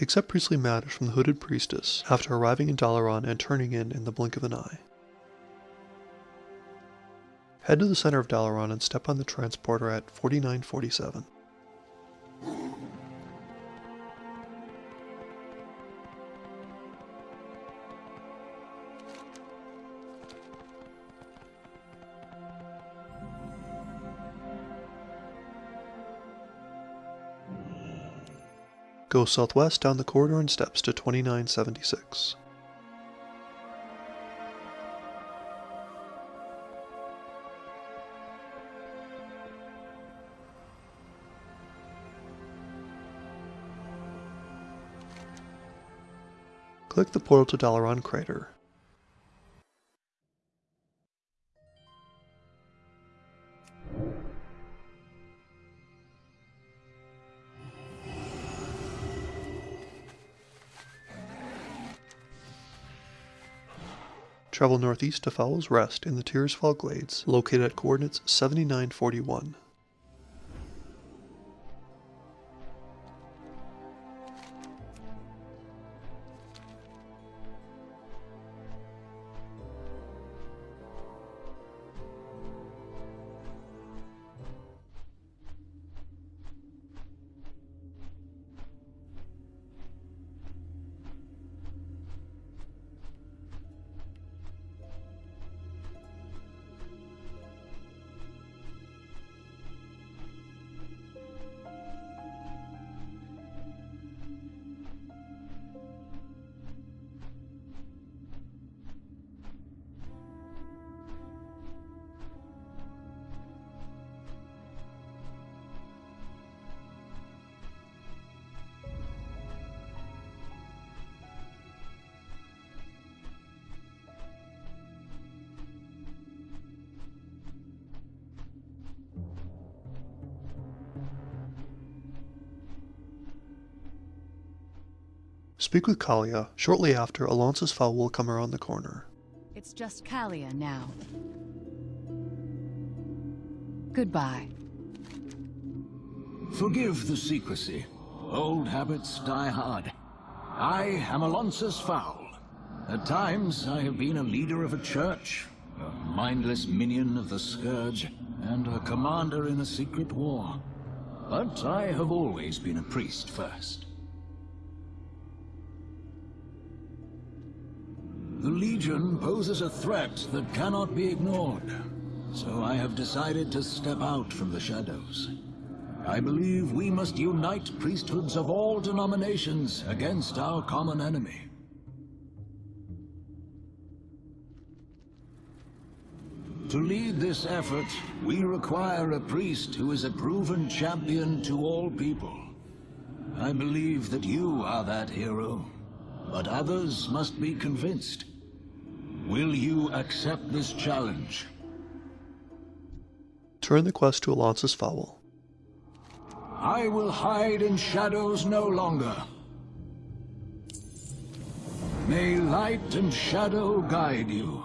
Accept priestly matters from the Hooded Priestess after arriving in Dalaran and turning in in the blink of an eye. Head to the center of Dalaran and step on the transporter at 4947. Go southwest down the corridor and steps to 2976. Click the portal to Dalaran Crater. Travel northeast to Faol's Rest in the Tirisfal Glades, located at coordinates 7941. Speak with Calia. Shortly after, Alonsus Faol will come around the corner. It's just Calia now. Goodbye. Forgive the secrecy. Old habits die hard. I am Alonsus Faol. At times, I have been a leader of a church, a mindless minion of the Scourge, and a commander in a secret war. But I have always been a priest first. The Legion poses a threat that cannot be ignored. So I have decided to step out from the shadows. I believe we must unite priesthoods of all denominations against our common enemy. To lead this effort, we require a priest who is a proven champion to all people. I believe that you are that hero, but others must be convinced. Will you accept this challenge? Turn the quest to Alonsus Faol. I will hide in shadows no longer. May light and shadow guide you.